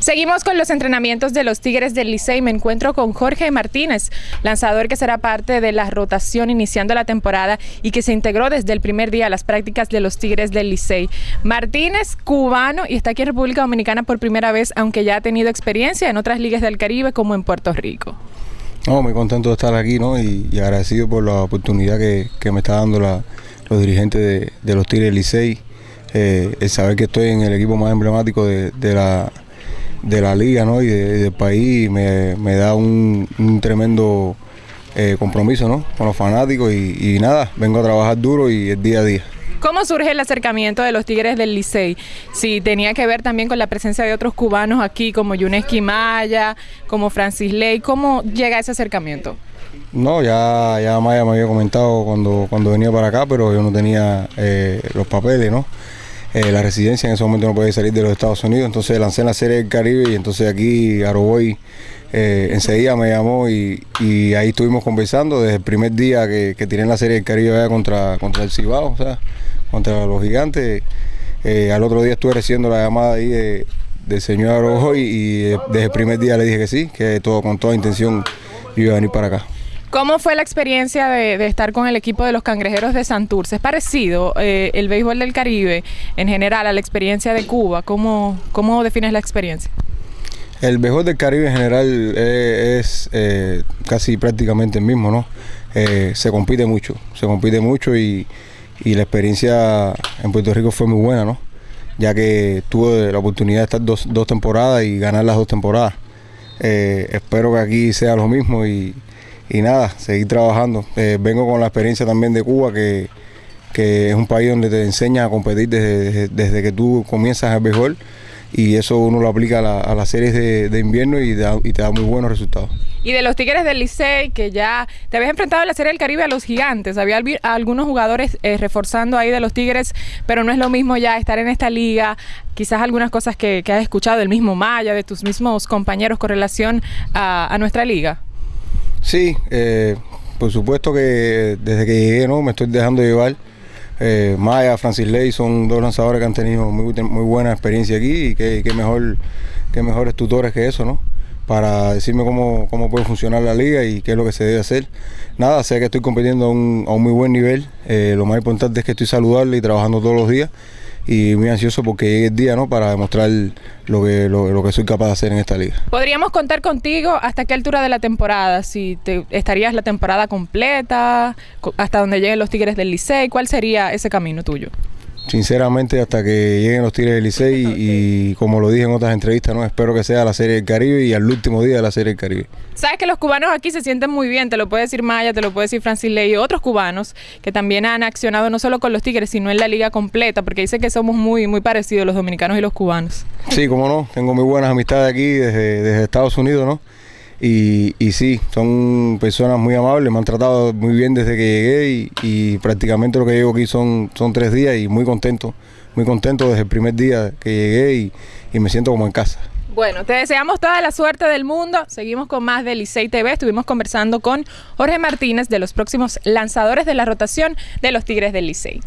Seguimos con los entrenamientos de los Tigres del Licey. Me encuentro con Jorge Martínez, lanzador que será parte de la rotación iniciando la temporada y que se integró desde el primer día a las prácticas de los Tigres del Licey. Martínez, cubano, y está aquí en República Dominicana por primera vez, aunque ya ha tenido experiencia en otras ligas del Caribe como en Puerto Rico. No, muy contento de estar aquí ¿no? y, agradecido por la oportunidad que, me está dando los dirigentes de, los Tigres del Licey. Eh, saber que estoy en el equipo más emblemático de la de la liga ¿no? y, del país me, da un, tremendo eh, compromiso ¿no? con los fanáticos y, nada, vengo a trabajar duro y el día a día. ¿Cómo surge el acercamiento de los Tigres del Licey? Si tenía que ver también con la presencia de otros cubanos aquí, como Yuneski Maya, como Francis Ley, ¿cómo llega ese acercamiento? No, ya, ya Maya me había comentado cuando, cuando venía para acá, pero yo no tenía eh, los papeles, ¿no? Eh, la residencia en ese momento no podía salir de los Estados Unidos, entonces lancé en la Serie del Caribe y entonces aquí Aroboy eh, enseguida me llamó y, ahí estuvimos conversando desde el primer día que, que tiré en la Serie del Caribe contra, contra el Cibao, o sea, contra los gigantes. Eh, al otro día estuve recibiendo la llamada ahí de, del señor Aroboy y desde el primer día le dije que sí, que todo con toda intención iba a venir para acá. ¿Cómo fue la experiencia de, estar con el equipo de los cangrejeros de Santurce? ¿Es parecido eh, el béisbol del Caribe en general a la experiencia de Cuba? ¿Cómo, cómo defines la experiencia? El béisbol del Caribe en general eh, es eh, casi prácticamente el mismo, ¿no? se compite mucho, se compite mucho y, la experiencia en Puerto Rico fue muy buena, ¿no? Ya que tuve la oportunidad de estar dos, dos temporadas y ganar las dos temporadas. espero que aquí sea lo mismo y, y nada, seguir trabajando. Eh, vengo con la experiencia también de Cuba, que, es un país donde te enseña a competir desde, que tú comienzas el béisbol y eso uno lo aplica a, las series de, invierno y, te da muy buenos resultados. Y de los Tigres del Licey, que ya te habías enfrentado en la Serie del Caribe a los gigantes, había algunos jugadores eh, reforzando ahí de los Tigres, pero no es lo mismo ya estar en esta liga, quizás algunas cosas que, has escuchado del mismo Maya, de tus mismos compañeros con relación a nuestra liga. Sí, eh, por supuesto que desde que llegué no me estoy dejando llevar. Eh, Maya, Francis Ley son dos lanzadores que han tenido muy, buena experiencia aquí y que, mejor que mejores tutores que eso, ¿no? Para decirme cómo, puede funcionar la liga y qué es lo que se debe hacer. Nada, sé que estoy compitiendo a un, muy buen nivel. Eh, lo más importante es que estoy saludable y trabajando todos los días y muy ansioso porque llegue el día ¿no? para demostrar lo que, lo, que soy capaz de hacer en esta liga. ¿Podríamos contar contigo hasta qué altura de la temporada? Si te, estarías la temporada completa, hasta donde lleguen los Tigres del Licey, ¿cuál sería ese camino tuyo? Sinceramente, hasta que lleguen los Tigres del Licey y, como lo dije en otras entrevistas, no espero que sea la Serie del Caribe y al último día de la Serie del Caribe. Sabes que los cubanos aquí se sienten muy bien, te lo puede decir Maya, te lo puede decir Francis Ley y otros cubanos que también han accionado no solo con los Tigres, sino en la liga completa, porque dice que somos muy, muy parecidos los dominicanos y los cubanos. Sí, como no, tengo muy buenas amistades aquí desde, desde Estados Unidos, ¿no? Y, sí, son personas muy amables, me han tratado muy bien desde que llegué y, prácticamente lo que llevo aquí son, son tres días y muy contento, muy contento desde el primer día que llegué y, me siento como en casa. Bueno, te deseamos toda la suerte del mundo. Seguimos con más de Licey TV. Estuvimos conversando con Jorge Martínez de los próximos lanzadores de la rotación de los Tigres del Licey.